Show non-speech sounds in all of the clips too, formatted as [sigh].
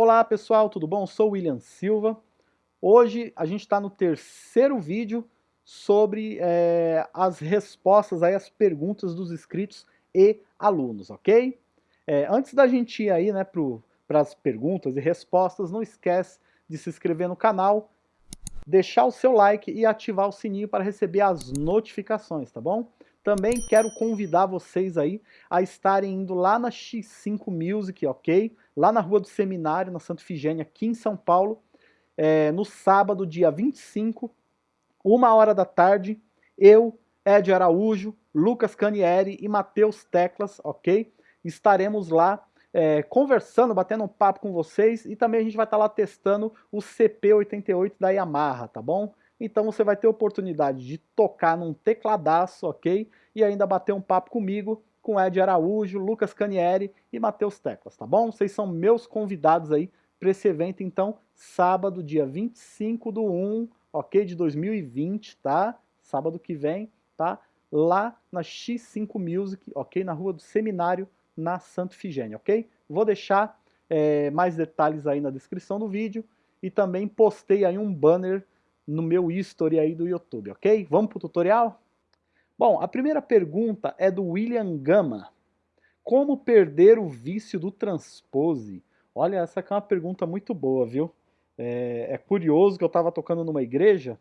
Olá pessoal, tudo bom? Sou William Silva. Hoje a gente está no terceiro vídeo sobre é, as respostas aí às perguntas dos inscritos e alunos, ok? É, antes da gente ir aí né, para as perguntas e respostas, não esquece de se inscrever no canal, deixar o seu like e ativar o sininho para receber as notificações, tá bom? Também quero convidar vocês aí a estarem indo lá na X5 Music, ok? Lá na Rua do Seminário, na Santa Figênia, aqui em São Paulo, é, no sábado, dia 25, uma hora da tarde, eu, Ed Araújo, Lucas Canieri e Matheus Teclas, ok? Estaremos lá é, conversando, batendo um papo com vocês e também a gente vai estar lá testando o CP88 da Yamaha, tá bom? Então você vai ter oportunidade de tocar num tecladaço, ok? E ainda bater um papo comigo, com Ed Araújo, Lucas Canieri e Matheus Teclas, tá bom? Vocês são meus convidados aí para esse evento, então, sábado, dia 25 do 1, ok? De 2020, tá? Sábado que vem, tá? Lá na X5 Music, ok? Na Rua do Seminário, na Santo Figênia, ok? Vou deixar é, mais detalhes aí na descrição do vídeo e também postei aí um banner no meu history aí do YouTube, ok? Vamos para o tutorial? Bom, a primeira pergunta é do William Gama. Como perder o vício do transpose? Olha, essa aqui é uma pergunta muito boa, viu? É, é curioso que eu estava tocando numa igreja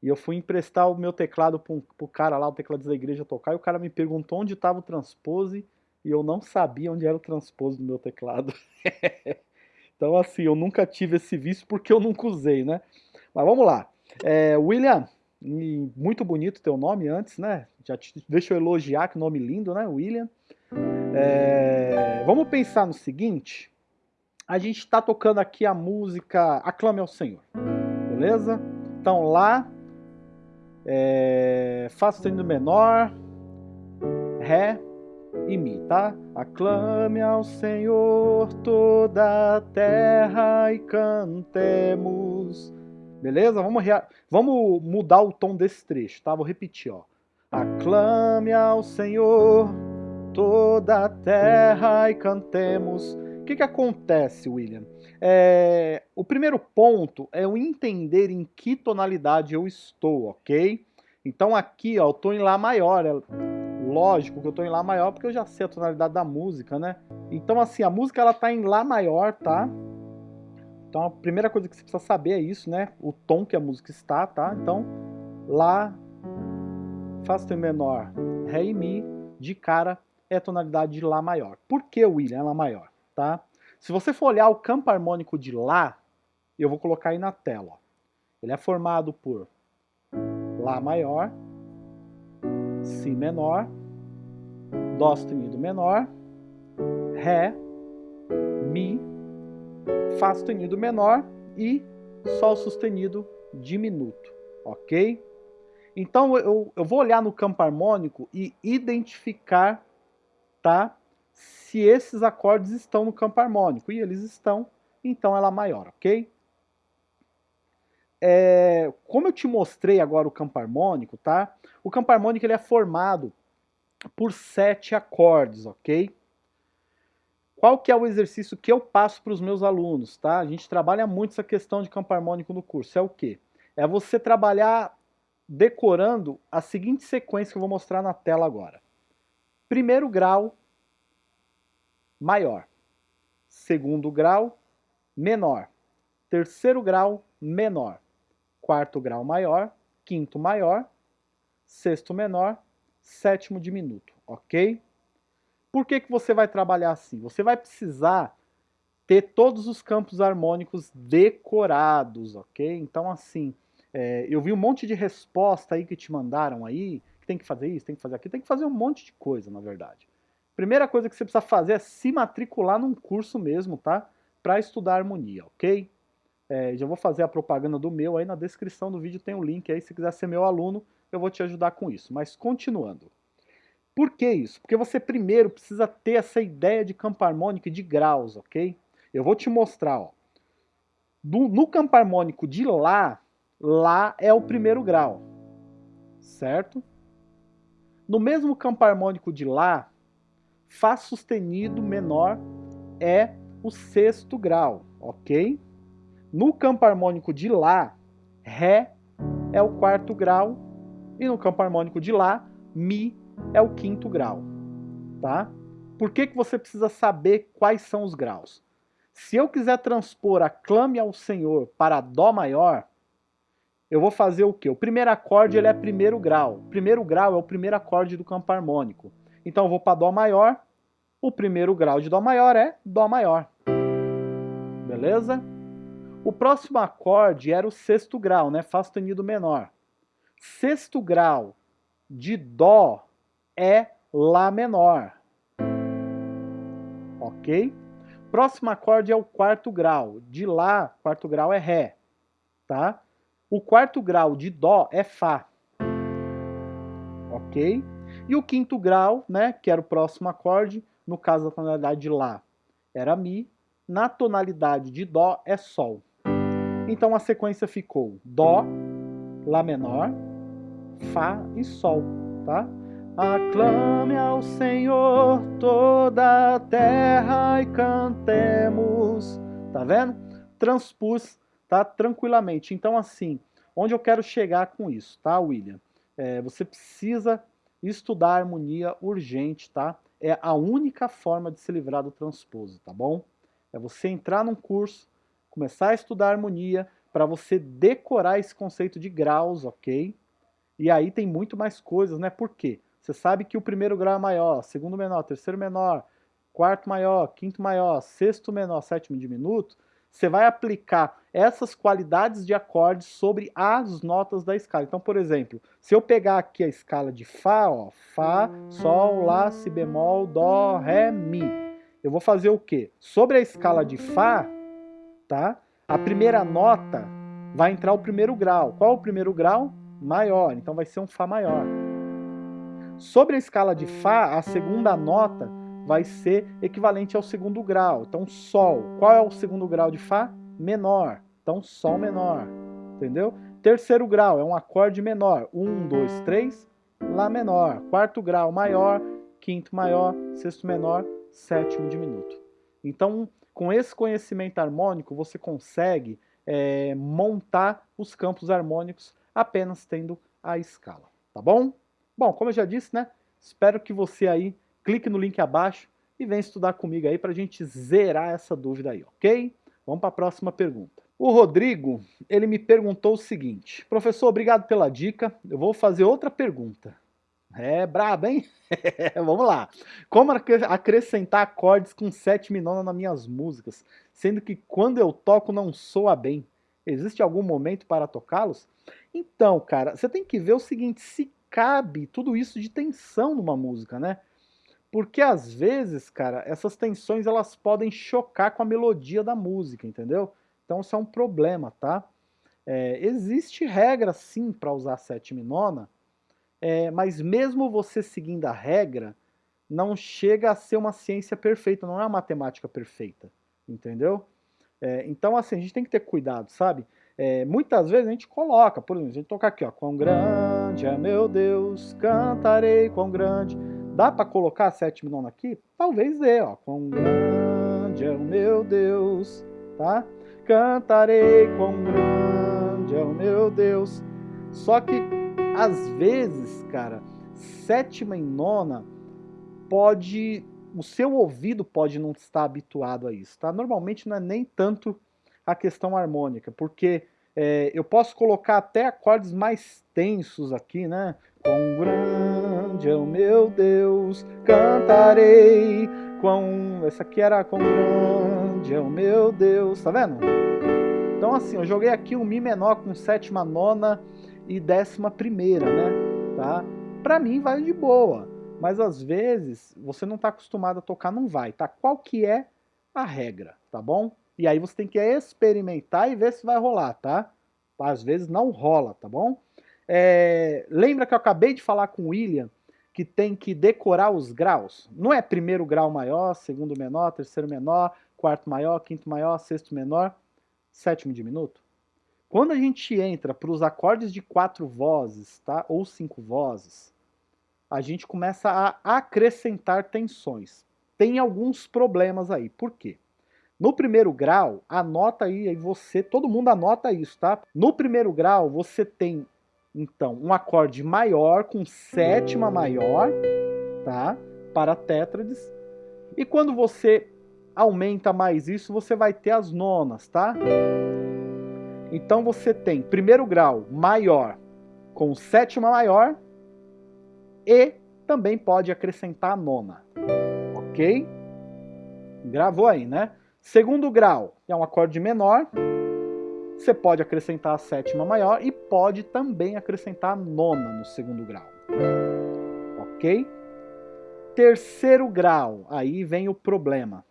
e eu fui emprestar o meu teclado para o cara lá, o teclado da igreja tocar, e o cara me perguntou onde estava o transpose e eu não sabia onde era o transpose do meu teclado. [laughs] então assim, eu nunca tive esse vício porque eu nunca usei, né? Mas vamos lá. É, William, muito bonito teu nome antes, né? Já te, deixa eu elogiar, que nome lindo, né? William. É, vamos pensar no seguinte. A gente está tocando aqui a música Aclame ao Senhor. Beleza? Então lá, é, Fá sustenido menor, Ré e Mi, tá? Aclame ao Senhor toda a terra e cantemos Beleza? Vamos. Vamos mudar o tom desse trecho, tá? Vou repetir, ó. Aclame ao Senhor toda a terra e cantemos. O que, que acontece, William? É... O primeiro ponto é o entender em que tonalidade eu estou, ok? Então aqui, ó, eu tô em Lá maior. É lógico que eu tô em Lá maior porque eu já sei a tonalidade da música, né? Então assim, a música ela tá em Lá maior, tá? Então a primeira coisa que você precisa saber é isso, né? O tom que a música está, tá? Então, Lá, Fá sustenido menor, Ré e Mi, de cara é a tonalidade de Lá maior. Por que, William, é Lá maior? Tá? Se você for olhar o campo harmônico de Lá, eu vou colocar aí na tela. Ó. Ele é formado por Lá maior, Si menor, Dó sustenido menor, Ré, Mi, Fá sustenido menor e Sol sustenido diminuto, ok? Então eu, eu vou olhar no campo harmônico e identificar, tá? Se esses acordes estão no campo harmônico, e eles estão, então ela é maior, ok? É, como eu te mostrei agora o campo harmônico, tá? O campo harmônico ele é formado por sete acordes, ok? Qual que é o exercício que eu passo para os meus alunos, tá? A gente trabalha muito essa questão de campo harmônico no curso. É o quê? É você trabalhar decorando a seguinte sequência que eu vou mostrar na tela agora. Primeiro grau, maior. Segundo grau, menor. Terceiro grau, menor. Quarto grau, maior. Quinto, maior. Sexto, menor. Sétimo, diminuto. Ok? Por que, que você vai trabalhar assim? Você vai precisar ter todos os campos harmônicos decorados, ok? Então, assim, é, eu vi um monte de resposta aí que te mandaram aí, que tem que fazer isso, tem que fazer aquilo, tem que fazer um monte de coisa, na verdade. Primeira coisa que você precisa fazer é se matricular num curso mesmo, tá? Para estudar harmonia, ok? É, já vou fazer a propaganda do meu aí na descrição do vídeo tem o um link aí, se quiser ser meu aluno, eu vou te ajudar com isso. Mas continuando. Por que isso? Porque você primeiro precisa ter essa ideia de campo harmônico e de graus, ok? Eu vou te mostrar, ó. No campo harmônico de Lá, Lá é o primeiro grau, certo? No mesmo campo harmônico de Lá, Fá sustenido menor é o sexto grau, ok? No campo harmônico de Lá, Ré é o quarto grau, e no campo harmônico de Lá, Mi é o quinto grau, tá? Por que, que você precisa saber quais são os graus? Se eu quiser transpor a Clame ao Senhor para Dó maior, eu vou fazer o quê? O primeiro acorde ele é primeiro grau. Primeiro grau é o primeiro acorde do campo harmônico. Então eu vou para Dó maior, o primeiro grau de Dó maior é Dó maior. Beleza? O próximo acorde era o sexto grau, né? Fá sustenido menor. Sexto grau de Dó é Lá menor. Ok? Próximo acorde é o quarto grau. De Lá, quarto grau é Ré. Tá? O quarto grau de Dó é Fá. Ok? E o quinto grau, né, que era o próximo acorde, no caso da tonalidade de Lá, era Mi. Na tonalidade de Dó é Sol. Então a sequência ficou Dó, Lá menor, Fá e Sol, tá? Aclame ao Senhor toda a terra e cantemos. Tá vendo? Transpus, tá? Tranquilamente. Então assim, onde eu quero chegar com isso, tá, William? É, você precisa estudar harmonia urgente, tá? É a única forma de se livrar do transposo, tá bom? É você entrar num curso, começar a estudar harmonia, para você decorar esse conceito de graus, ok? E aí tem muito mais coisas, né? Por quê? Você sabe que o primeiro grau é maior, segundo menor, terceiro menor, quarto maior, quinto maior, sexto menor, sétimo diminuto, você vai aplicar essas qualidades de acordes sobre as notas da escala. Então, por exemplo, se eu pegar aqui a escala de Fá, ó, Fá, Sol, Lá, Si bemol, Dó, Ré, Mi. Eu vou fazer o quê? Sobre a escala de Fá, tá? A primeira nota vai entrar o primeiro grau. Qual é o primeiro grau? Maior, então vai ser um Fá maior. Sobre a escala de Fá, a segunda nota vai ser equivalente ao segundo grau. Então, Sol. Qual é o segundo grau de Fá? Menor. Então, Sol menor. Entendeu? Terceiro grau é um acorde menor. Um, dois, três. Lá menor. Quarto grau maior. Quinto maior. Sexto menor. Sétimo diminuto. Então, com esse conhecimento harmônico, você consegue é, montar os campos harmônicos apenas tendo a escala. Tá bom? Bom, como eu já disse, né? Espero que você aí clique no link abaixo e venha estudar comigo aí para a gente zerar essa dúvida aí, ok? Vamos para a próxima pergunta. O Rodrigo, ele me perguntou o seguinte, professor, obrigado pela dica, eu vou fazer outra pergunta. É brabo, hein? [laughs] Vamos lá. Como acrescentar acordes com sétima e nona nas minhas músicas, sendo que quando eu toco não soa bem? Existe algum momento para tocá-los? Então, cara, você tem que ver o seguinte, se cabe tudo isso de tensão numa música, né? Porque às vezes, cara, essas tensões elas podem chocar com a melodia da música, entendeu? Então isso é um problema, tá? É, existe regra sim para usar sétima e nona, é, mas mesmo você seguindo a regra, não chega a ser uma ciência perfeita, não é uma matemática perfeita, entendeu? É, então assim, a gente tem que ter cuidado, sabe? É, muitas vezes a gente coloca, por exemplo, a gente toca aqui, ó, quão grande é meu Deus, cantarei quão grande Dá para colocar a sétima e nona aqui? Talvez dê, ó. Quão grande é o meu Deus, tá? Cantarei quão grande é o meu Deus. Só que, às vezes, cara, sétima e nona pode... O seu ouvido pode não estar habituado a isso, tá? Normalmente não é nem tanto a questão harmônica, porque é, eu posso colocar até acordes mais tensos aqui, né? Quão grande é o meu Deus, cantarei. Quão... Essa aqui era quão grande é o meu Deus, tá vendo? Então assim, eu joguei aqui um Mi menor com sétima, nona e décima primeira, né? Tá? Pra mim vai de boa, mas às vezes você não tá acostumado a tocar, não vai, tá? Qual que é a regra, tá bom? E aí você tem que experimentar e ver se vai rolar, tá? Às vezes não rola, tá bom? É, lembra que eu acabei de falar com o William que tem que decorar os graus? Não é primeiro grau maior, segundo menor, terceiro menor, quarto maior, quinto maior, sexto menor, sétimo diminuto? Quando a gente entra para os acordes de quatro vozes, tá? ou cinco vozes, a gente começa a acrescentar tensões. Tem alguns problemas aí. Por quê? No primeiro grau, anota aí, aí você, todo mundo anota isso, tá? No primeiro grau, você tem, então, um acorde maior com sétima maior, tá? Para tétrades. E quando você aumenta mais isso, você vai ter as nonas, tá? Então você tem primeiro grau maior com sétima maior e também pode acrescentar a nona, ok? Gravou aí, né? Segundo grau é um acorde menor, você pode acrescentar a sétima maior e pode também acrescentar a nona no segundo grau, ok? Terceiro grau, aí vem o problema.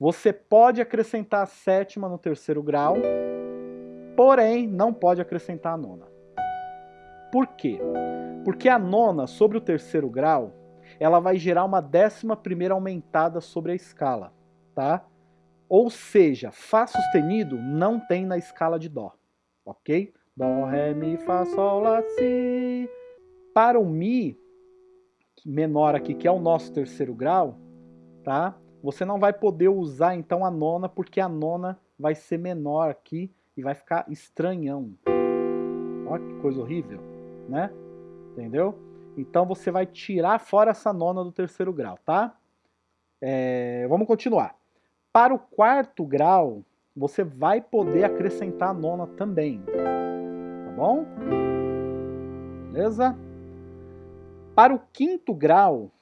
Você pode acrescentar a sétima no terceiro grau, porém não pode acrescentar a nona. Por quê? Porque a nona sobre o terceiro grau, ela vai gerar uma décima primeira aumentada sobre a escala, tá? Ou seja, Fá sustenido não tem na escala de Dó, ok? Dó, Ré, Mi, Fá, Sol, Lá, Si. Para o Mi menor aqui, que é o nosso terceiro grau, tá? Você não vai poder usar então a nona, porque a nona vai ser menor aqui e vai ficar estranhão. Olha que coisa horrível, né? Entendeu? Então você vai tirar fora essa nona do terceiro grau, tá? É, vamos continuar. Para o quarto grau, você vai poder acrescentar a nona também. Tá bom? Beleza? Para o quinto grau,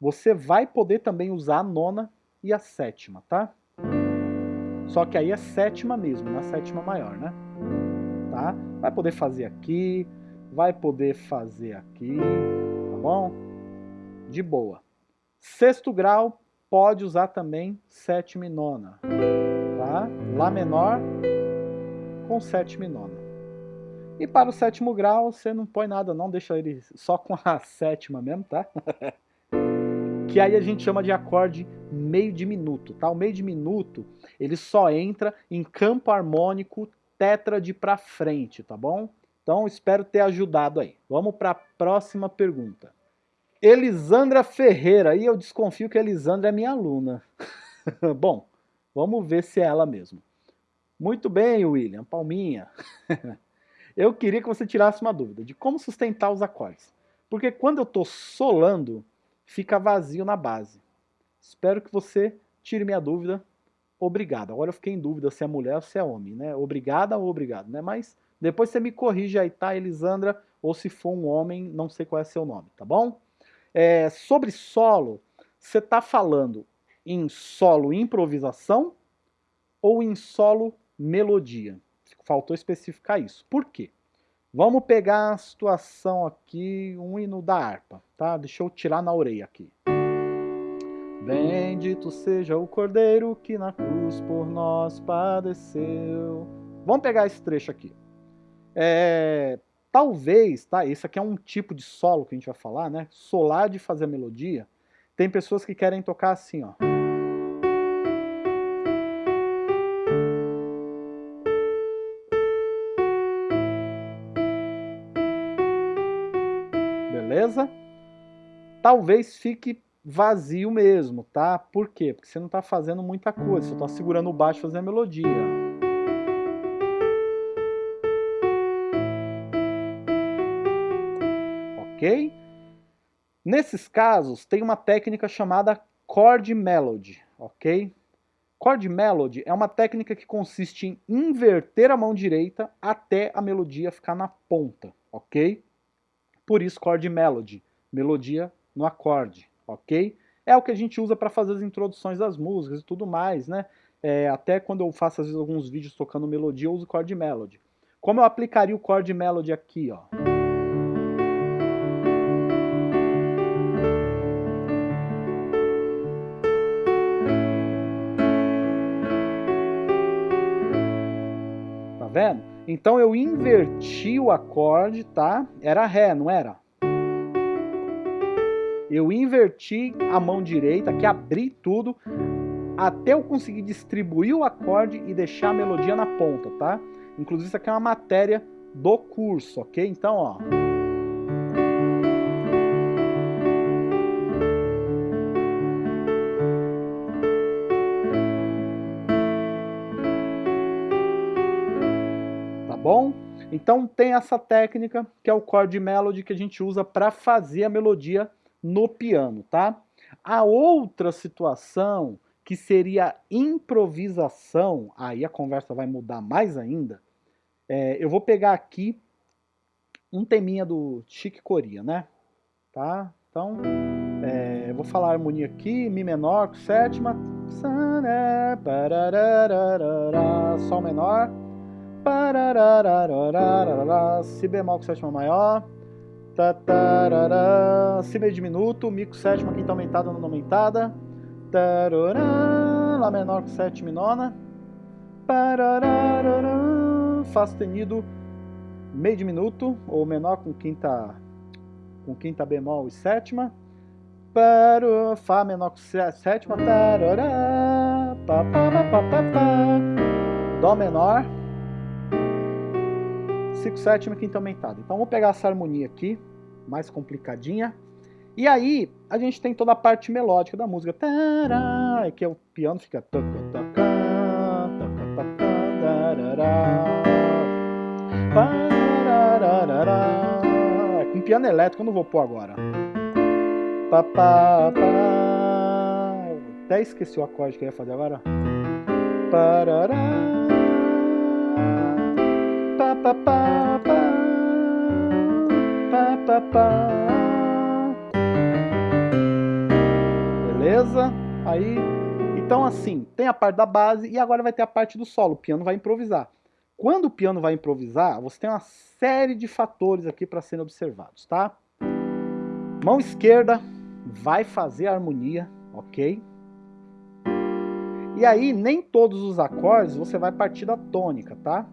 você vai poder também usar a nona e a sétima, tá? Só que aí é sétima mesmo, na sétima maior, né? Tá? Vai poder fazer aqui, vai poder fazer aqui, tá bom? De boa. Sexto grau, pode usar também sétima e nona, tá? Lá menor com sétima e nona. E para o sétimo grau, você não põe nada não, deixa ele só com a [laughs] sétima mesmo, tá? [laughs] que aí a gente chama de acorde meio diminuto, tá? O meio diminuto, ele só entra em campo harmônico tétrade para frente, tá bom? Então, espero ter ajudado aí. Vamos para a próxima pergunta. Elisandra Ferreira, e eu desconfio que Elisandra é minha aluna. [laughs] Bom, vamos ver se é ela mesmo. Muito bem, William, palminha. [laughs] eu queria que você tirasse uma dúvida de como sustentar os acordes. Porque quando eu estou solando, fica vazio na base. Espero que você tire minha dúvida. Obrigado. Agora eu fiquei em dúvida se é mulher ou se é homem, né? Obrigada ou obrigado, né? Mas depois você me corrige aí, tá, Elisandra? Ou se for um homem, não sei qual é seu nome, tá bom? É, sobre solo, você está falando em solo improvisação ou em solo melodia? Faltou especificar isso. Por quê? Vamos pegar a situação aqui, um hino da harpa, tá? Deixa eu tirar na orelha aqui. Bendito seja o Cordeiro que na cruz por nós padeceu. Vamos pegar esse trecho aqui. É, Talvez, tá? Esse aqui é um tipo de solo que a gente vai falar, né? Solar de fazer a melodia. Tem pessoas que querem tocar assim, ó. Beleza? Talvez fique vazio mesmo, tá? Por quê? Porque você não está fazendo muita coisa, você está segurando o baixo fazendo a melodia. Nesses casos, tem uma técnica chamada chord melody, ok? Chord melody é uma técnica que consiste em inverter a mão direita até a melodia ficar na ponta, ok? Por isso chord melody, melodia no acorde, ok? É o que a gente usa para fazer as introduções das músicas e tudo mais, né? É, até quando eu faço às vezes alguns vídeos tocando melodia, eu uso chord melody. Como eu aplicaria o chord melody aqui, ó? Então eu inverti o acorde, tá? Era Ré, não era? Eu inverti a mão direita, que abri tudo, até eu conseguir distribuir o acorde e deixar a melodia na ponta, tá? Inclusive isso aqui é uma matéria do curso, ok? Então, ó... Então tem essa técnica que é o chord melody que a gente usa para fazer a melodia no piano, tá? A outra situação que seria improvisação, aí a conversa vai mudar mais ainda, é, eu vou pegar aqui um teminha do Chique Coria, né? Tá? Então, é, eu vou falar a harmonia aqui, Mi menor com sétima, Sol menor, Si bemol com sétima maior, Si meio diminuto, Mi com sétima, quinta aumentada, nona aumentada, Lá menor com sétima e nona, Fá sustenido, meio diminuto, ou menor com quinta, com quinta bemol e sétima, Fá menor com sétima, Dó menor, Si com sétima e quinta aumentada. Então vamos pegar essa harmonia aqui, mais complicadinha, e aí a gente tem toda a parte melódica da música, tará, que é o piano fica é com piano elétrico, eu não vou pôr agora. Até esqueci o acorde que eu ia fazer agora. Parará. Beleza? Aí, então assim, tem a parte da base e agora vai ter a parte do solo. O piano vai improvisar. Quando o piano vai improvisar, você tem uma série de fatores aqui para serem observados, tá? Mão esquerda vai fazer a harmonia, ok? E aí, nem todos os acordes você vai partir da tônica, tá?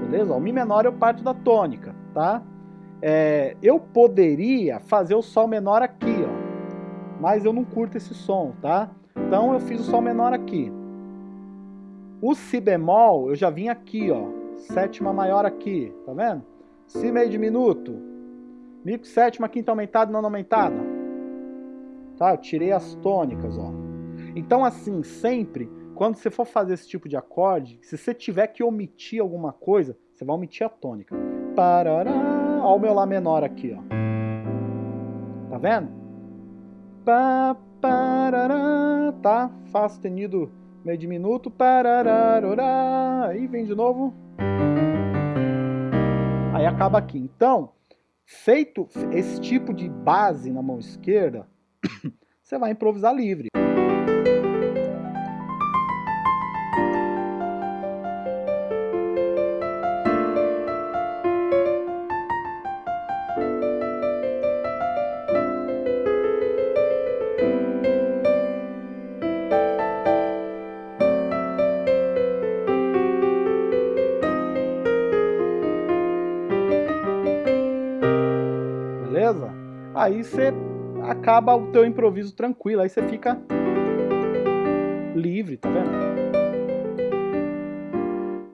Beleza? O Mi menor eu parto da tônica, tá? É, eu poderia fazer o Sol menor aqui, ó. Mas eu não curto esse som, tá? Então eu fiz o Sol menor aqui. O Si bemol, eu já vim aqui, ó. Sétima maior aqui, tá vendo? Si meio diminuto. Mi com sétima, quinta aumentada, nona aumentada. Tá? Eu tirei as tônicas, ó. Então, assim, sempre, quando você for fazer esse tipo de acorde, se você tiver que omitir alguma coisa, você vai omitir a tônica. Parará, ó o meu Lá menor aqui, ó. Tá vendo? Tá? Fá sustenido meio diminuto, aí vem de novo, aí acaba aqui. Então, feito esse tipo de base na mão esquerda, [coughs] você vai improvisar livre. Beleza? Aí você acaba o teu improviso tranquilo, aí você fica livre, tá vendo?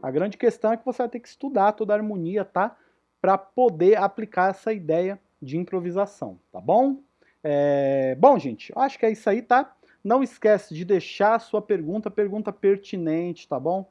A grande questão é que você vai ter que estudar toda a harmonia, tá? Para poder aplicar essa ideia de improvisação, tá bom? É... Bom, gente, acho que é isso aí, tá? Não esquece de deixar a sua pergunta, pergunta pertinente, tá bom?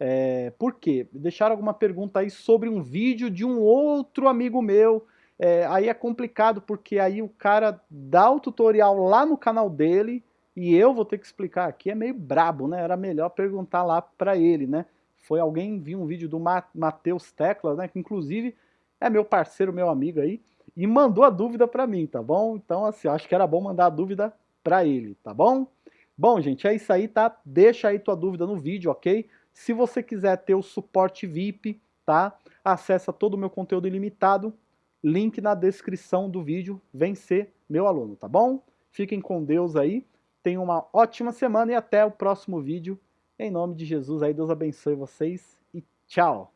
É... Por quê? Deixar alguma pergunta aí sobre um vídeo de um outro amigo meu é, aí é complicado porque aí o cara dá o tutorial lá no canal dele e eu vou ter que explicar aqui, é meio brabo, né? Era melhor perguntar lá para ele, né? Foi alguém, viu um vídeo do Matheus Teclas, né? Que inclusive é meu parceiro, meu amigo aí, e mandou a dúvida para mim, tá bom? Então, assim, acho que era bom mandar a dúvida para ele, tá bom? Bom, gente, é isso aí, tá? Deixa aí tua dúvida no vídeo, ok? Se você quiser ter o suporte VIP, tá? Acessa todo o meu conteúdo ilimitado link na descrição do vídeo, vem ser meu aluno, tá bom? Fiquem com Deus aí, tenham uma ótima semana e até o próximo vídeo. Em nome de Jesus aí, Deus abençoe vocês e tchau!